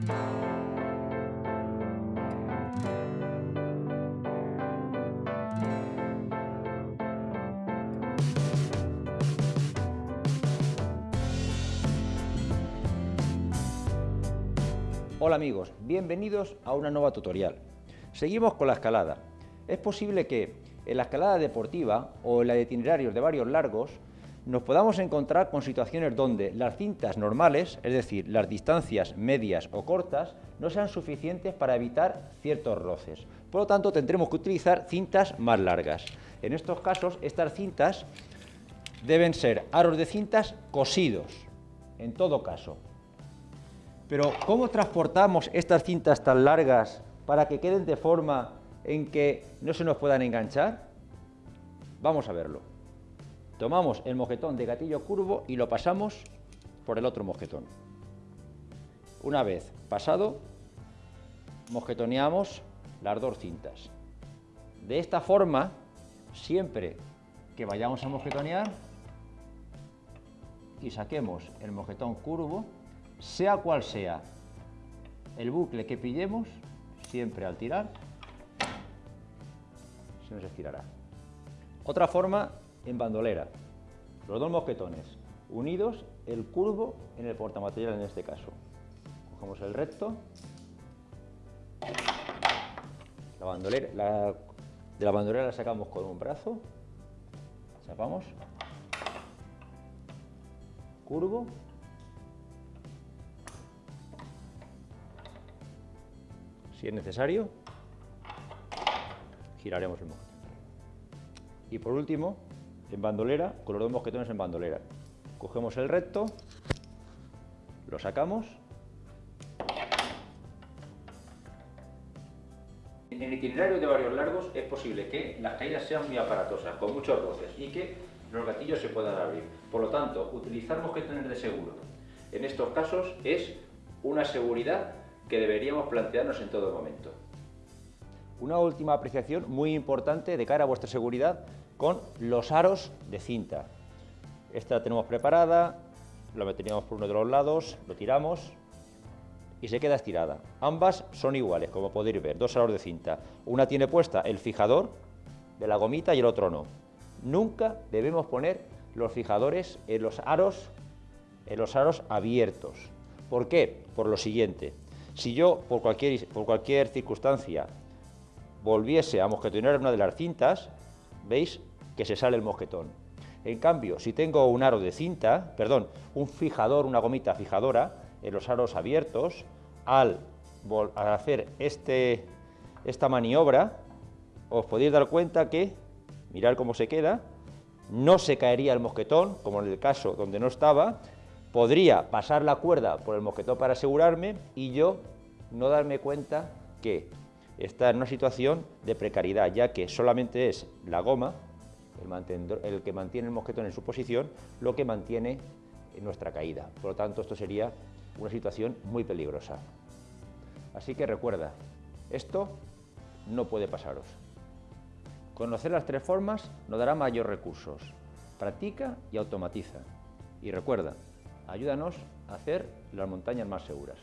Hola amigos, bienvenidos a una nueva tutorial. Seguimos con la escalada. Es posible que en la escalada deportiva o en la de itinerarios de varios largos nos podamos encontrar con situaciones donde las cintas normales, es decir, las distancias medias o cortas, no sean suficientes para evitar ciertos roces. Por lo tanto, tendremos que utilizar cintas más largas. En estos casos, estas cintas deben ser aros de cintas cosidos, en todo caso, pero ¿cómo transportamos estas cintas tan largas para que queden de forma en que no se nos puedan enganchar? Vamos a verlo. Tomamos el mojetón de gatillo curvo y lo pasamos por el otro mojetón. Una vez pasado, mojetoneamos las dos cintas. De esta forma, siempre que vayamos a mojetonear y saquemos el mojetón curvo, sea cual sea el bucle que pillemos, siempre al tirar, se nos estirará. Otra forma en bandolera, los dos mosquetones unidos, el curvo en el portamaterial en este caso. Cogemos el recto, la bandolera, de la bandolera la sacamos con un brazo, chapamos, curvo. Si es necesario, giraremos el mosquetón. Y por último, en bandolera, con los mosquetones en bandolera. Cogemos el recto, lo sacamos. En el itinerario de varios largos es posible que las caídas sean muy aparatosas, con muchos roces, y que los gatillos se puedan abrir. Por lo tanto, utilizar mosquetones de seguro en estos casos es una seguridad que deberíamos plantearnos en todo momento. Una última apreciación muy importante de cara a vuestra seguridad con los aros de cinta. Esta la tenemos preparada, la meteríamos por uno de los lados, lo tiramos y se queda estirada. Ambas son iguales, como podéis ver, dos aros de cinta. Una tiene puesta el fijador de la gomita y el otro no. Nunca debemos poner los fijadores en los aros, en los aros abiertos. ¿Por qué? Por lo siguiente. Si yo, por cualquier, por cualquier circunstancia, volviese a mosquetonear una de las cintas, veis que se sale el mosquetón. En cambio, si tengo un aro de cinta, perdón, un fijador, una gomita fijadora, en los aros abiertos, al, hacer este, esta maniobra, os podéis dar cuenta que, mirad cómo se queda, no se caería el mosquetón, como en el caso donde no estaba, podría pasar la cuerda por el mosquetón para asegurarme y yo no darme cuenta que está en una situación de precariedad, ya que solamente es la goma, el, que mantiene el mosquetón en su posición, lo que mantiene nuestra caída. Por lo tanto, esto sería una situación muy peligrosa. Así que recuerda, esto no puede pasaros. Conocer las tres formas nos dará mayores recursos. Practica y automatiza. Y recuerda, ayúdanos a hacer las montañas más seguras.